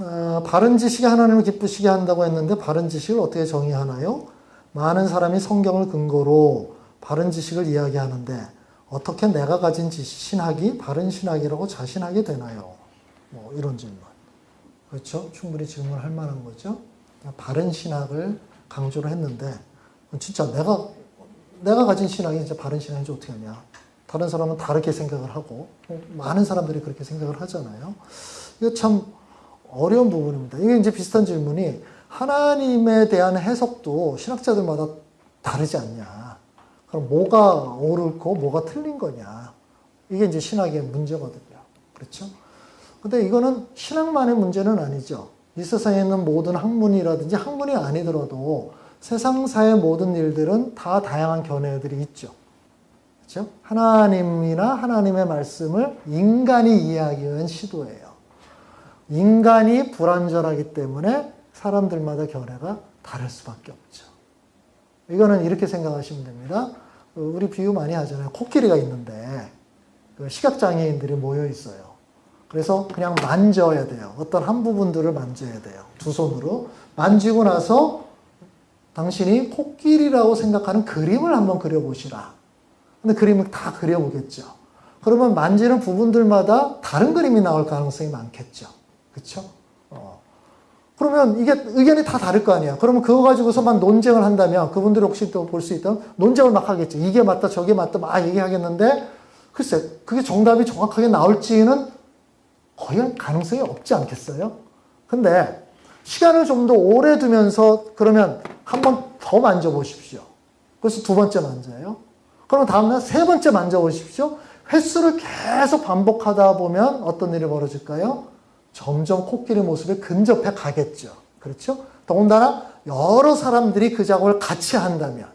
어, 바른 지식이 하나님을 기쁘시게 한다고 했는데 바른 지식을 어떻게 정의하나요? 많은 사람이 성경을 근거로 바른 지식을 이야기하는데 어떻게 내가 가진 지식, 신학이 바른 신학이라고 자신하게 되나요? 뭐 이런 질문. 그렇죠? 충분히 질문할 만한 거죠. 바른 신학을 강조를 했는데 진짜 내가 내가 가진 신학이 진짜 바른 신학인지 어떻게 하냐? 다른 사람은 다르게 생각을 하고 많은 사람들이 그렇게 생각을 하잖아요. 이거 참 어려운 부분입니다. 이게 이제 비슷한 질문이 하나님에 대한 해석도 신학자들마다 다르지 않냐. 그럼 뭐가 옳고 뭐가 틀린 거냐. 이게 이제 신학의 문제거든요. 그렇죠? 근데 이거는 신학만의 문제는 아니죠. 이 세상에 있는 모든 학문이라든지 학문이 아니더라도 세상사의 모든 일들은 다 다양한 견해들이 있죠. 그렇죠? 하나님이나 하나님의 말씀을 인간이 이해하기 위한 시도예요. 인간이 불완전하기 때문에 사람들마다 견해가 다를 수밖에 없죠. 이거는 이렇게 생각하시면 됩니다. 우리 비유 많이 하잖아요. 코끼리가 있는데 그 시각장애인들이 모여 있어요. 그래서 그냥 만져야 돼요. 어떤 한 부분들을 만져야 돼요. 두 손으로. 만지고 나서 당신이 코끼리라고 생각하는 그림을 한번 그려보시라. 근데 그림을 다 그려보겠죠. 그러면 만지는 부분들마다 다른 그림이 나올 가능성이 많겠죠. 그쵸? 어. 그러면 이게 의견이 다 다를 거 아니야. 그러면 그거 가지고서만 논쟁을 한다면 그분들이 혹시 또 볼 수 있던 논쟁을 막 하겠죠. 이게 맞다, 저게 맞다, 막 얘기하겠는데 글쎄, 그게 정답이 정확하게 나올지는 거의 가능성이 없지 않겠어요? 근데 시간을 좀 더 오래 두면서 그러면 한 번 더 만져보십시오. 그래서 두 번째 만져요. 그러면 다음날 세 번째 만져보십시오. 횟수를 계속 반복하다 보면 어떤 일이 벌어질까요? 점점 코끼리 모습에 근접해 가겠죠. 그렇죠? 더군다나 여러 사람들이 그 작업을 같이 한다면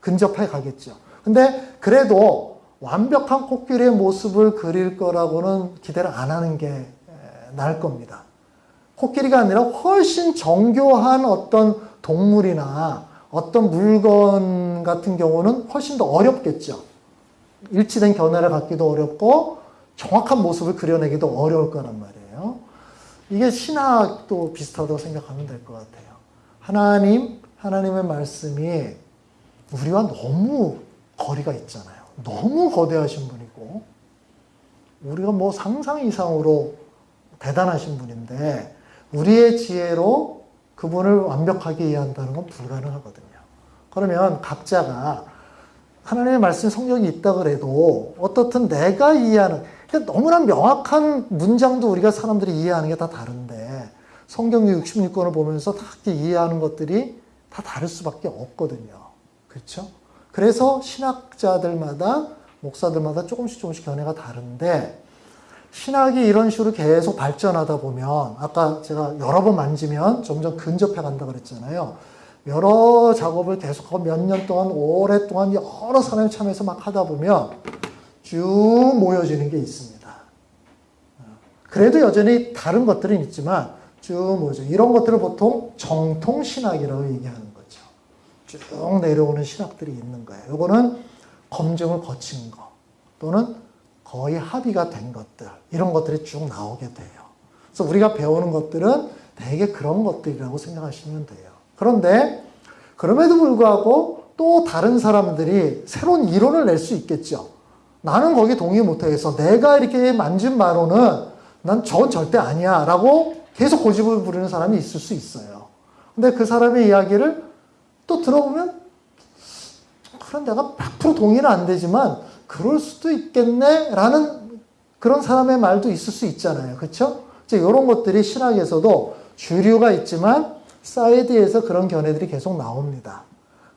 근접해 가겠죠. 근데 그래도 완벽한 코끼리의 모습을 그릴 거라고는 기대를 안 하는 게 나을 겁니다. 코끼리가 아니라 훨씬 정교한 어떤 동물이나 어떤 물건 같은 경우는 훨씬 더 어렵겠죠. 일치된 견해를 갖기도 어렵고 정확한 모습을 그려내기도 어려울 거란 말이에요. 이게 신학도 비슷하다고 생각하면 될 것 같아요. 하나님, 하나님의 말씀이 우리와 너무 거리가 있잖아요. 너무 거대하신 분이고, 우리가 뭐 상상 이상으로 대단하신 분인데, 우리의 지혜로 그분을 완벽하게 이해한다는 건 불가능하거든요. 그러면 각자가 하나님의 말씀 성경이 있다 그래도 어떻든 내가 이해하는 그러니까 너무나 명확한 문장도 우리가 사람들이 이해하는 게 다 다른데 성경 66권을 보면서 다 이해하는 것들이 다 다를 수밖에 없거든요. 그렇죠? 그래서 신학자들마다 목사들마다 조금씩 조금씩 견해가 다른데 신학이 이런 식으로 계속 발전하다 보면 아까 제가 여러 번 만지면 점점 근접해 간다 그랬잖아요. 여러 작업을 계속하고 몇 년 동안 오랫동안 여러 사람이 참여해서 막 하다 보면 쭉 모여지는 게 있습니다. 그래도 여전히 다른 것들은 있지만 쭉 모여져. 이런 것들을 보통 정통 신학이라고 얘기하는 거죠. 쭉 내려오는 신학들이 있는 거예요. 이거는 검증을 거친 거 또는 거의 합의가 된 것들 이런 것들이 쭉 나오게 돼요. 그래서 우리가 배우는 것들은 대개 그런 것들이라고 생각하시면 돼요. 그런데 그럼에도 불구하고 또 다른 사람들이 새로운 이론을 낼 수 있겠죠. 나는 거기 동의 못하겠어. 내가 이렇게 만진 바로는 난 저건 절대 아니야. 라고 계속 고집을 부리는 사람이 있을 수 있어요. 근데 그 사람의 이야기를 또 들어보면, 그런 내가 100% 동의는 안 되지만, 그럴 수도 있겠네. 라는 그런 사람의 말도 있을 수 있잖아요. 이제 이런 것들이 신학에서도 주류가 있지만, 사이드에서 그런 견해들이 계속 나옵니다.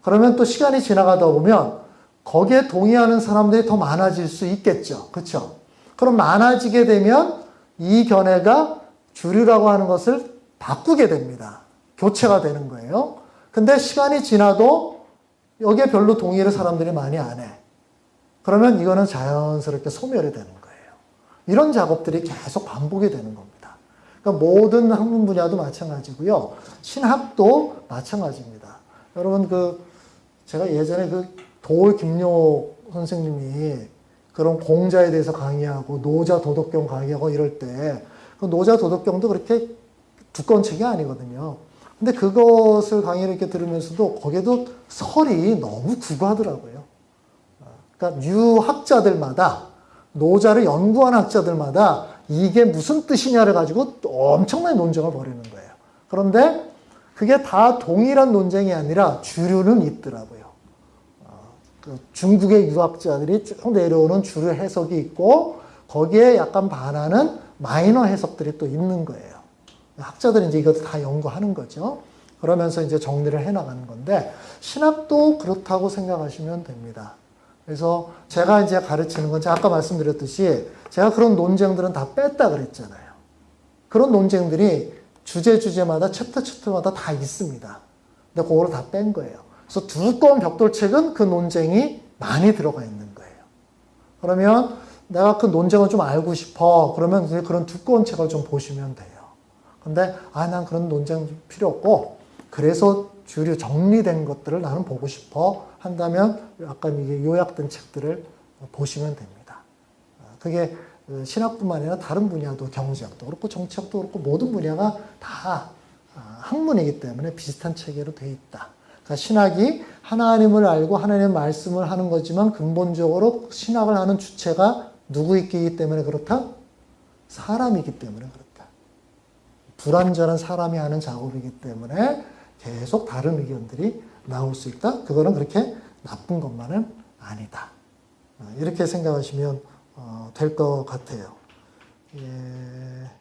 그러면 또 시간이 지나가다 보면, 거기에 동의하는 사람들이 더 많아질 수 있겠죠. 그렇죠? 그럼 많아지게 되면 이 견해가 주류라고 하는 것을 바꾸게 됩니다. 교체가 되는 거예요. 근데 시간이 지나도 여기에 별로 동의를 사람들이 많이 안 해. 그러면 이거는 자연스럽게 소멸이 되는 거예요. 이런 작업들이 계속 반복이 되는 겁니다. 그러니까 모든 학문 분야도 마찬가지고요. 신학도 마찬가지입니다. 여러분 그 제가 예전에 그 도울 김료 선생님이 그런 공자에 대해서 강의하고 노자 도덕경 강의하고 이럴 때 그 노자 도덕경도 그렇게 두꺼운 책이 아니거든요. 근데 그것을 강의를 이렇게 들으면서도 거기에도 설이 너무 구구하더라고요. 그러니까 유학자들마다 노자를 연구한 학자들마다 이게 무슨 뜻이냐를 가지고 엄청난 논쟁을 벌이는 거예요. 그런데 그게 다 동일한 논쟁이 아니라 주류는 있더라고요. 어, 그 중국의 유학자들이 쭉 내려오는 주류 해석이 있고 거기에 약간 반하는 마이너 해석들이 또 있는 거예요. 학자들이 이제 이것도 다 연구하는 거죠. 그러면서 이제 정리를 해 나가는 건데 신학도 그렇다고 생각하시면 됩니다. 그래서 제가 이제 가르치는 건 아까 말씀드렸듯이 제가 그런 논쟁들은 다 뺐다 그랬잖아요. 그런 논쟁들이 주제 주제마다 챕터 챕터마다 다 있습니다. 근데 그거를 다 뺀 거예요. 그래서 두꺼운 벽돌책은 그 논쟁이 많이 들어가 있는 거예요. 그러면 내가 그 논쟁을 좀 알고 싶어. 그러면 그런 두꺼운 책을 좀 보시면 돼요. 근데 아, 난 그런 논쟁 필요 없고 그래서 주류 정리된 것들을 나는 보고 싶어 한다면 약간 이게 요약된 책들을 보시면 됩니다. 그게 신학뿐만 아니라 다른 분야도 경제학도 그렇고 정치학도 그렇고 모든 분야가 다 학문이기 때문에 비슷한 체계로 돼 있다. 그러니까 신학이 하나님을 알고 하나님의 말씀을 하는 거지만 근본적으로 신학을 하는 주체가 누구이기 때문에 그렇다? 사람이기 때문에 그렇다. 불완전한 사람이 하는 작업이기 때문에 계속 다른 의견들이 나올 수 있다. 그거는 그렇게 나쁜 것만은 아니다. 이렇게 생각하시면 될 것 같아요. 예.